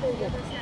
Thank you.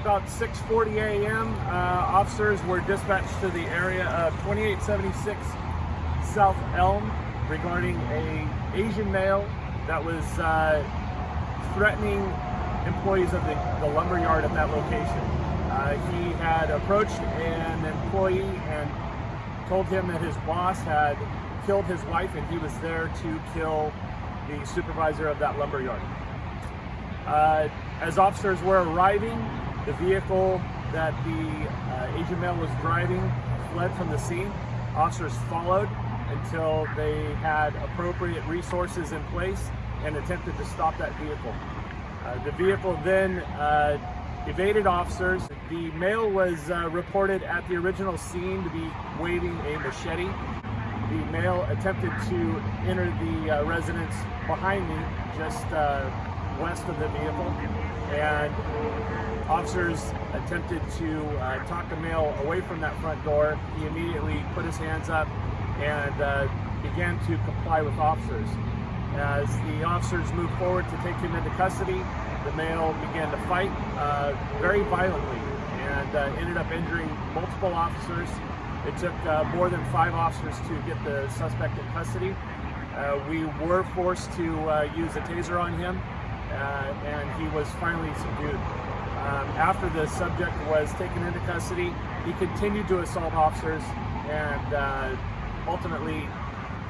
About 6:40 a.m., uh, officers were dispatched to the area of 2876 South Elm regarding a Asian male that was uh, threatening employees of the, the lumber yard at that location. Uh, he had approached an employee and told him that his boss had killed his wife and he was there to kill the supervisor of that lumber yard. Uh, as officers were arriving, the vehicle that the uh, Asian male was driving fled from the scene. Officers followed until they had appropriate resources in place and attempted to stop that vehicle. Uh, the vehicle then uh, evaded officers. The male was uh, reported at the original scene to be waving a machete. The male attempted to enter the uh, residence behind me, just uh, west of the vehicle, and officers attempted to uh, talk the male away from that front door. He immediately put his hands up and uh, began to comply with officers. As the officers moved forward to take him into custody, the male began to fight uh, very violently and uh, ended up injuring multiple officers. It took uh, more than five officers to get the suspect in custody. Uh, we were forced to uh, use a taser on him, and he was finally subdued. Um, after the subject was taken into custody, he continued to assault officers and ultimately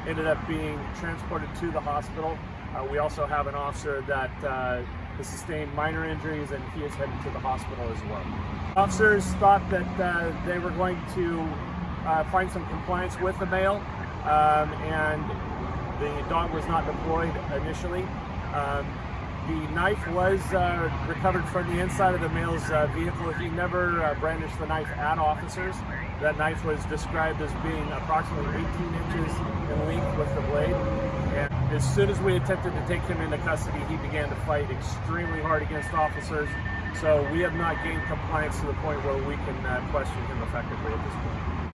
ended up being transported to the hospital. Uh, we also have an officer that uh, has sustained minor injuries and he is headed to the hospital as well. Officers thought that uh, they were going to uh, find some compliance with the male um, and the dog was not deployed initially. Um, the knife was uh, recovered from the inside of the male's uh, vehicle. He never uh, brandished the knife at officers. That knife was described as being approximately 18 inches in length with the blade. And as soon as we attempted to take him into custody, he began to fight extremely hard against officers. So we have not gained compliance to the point where we can uh, question him effectively at this point.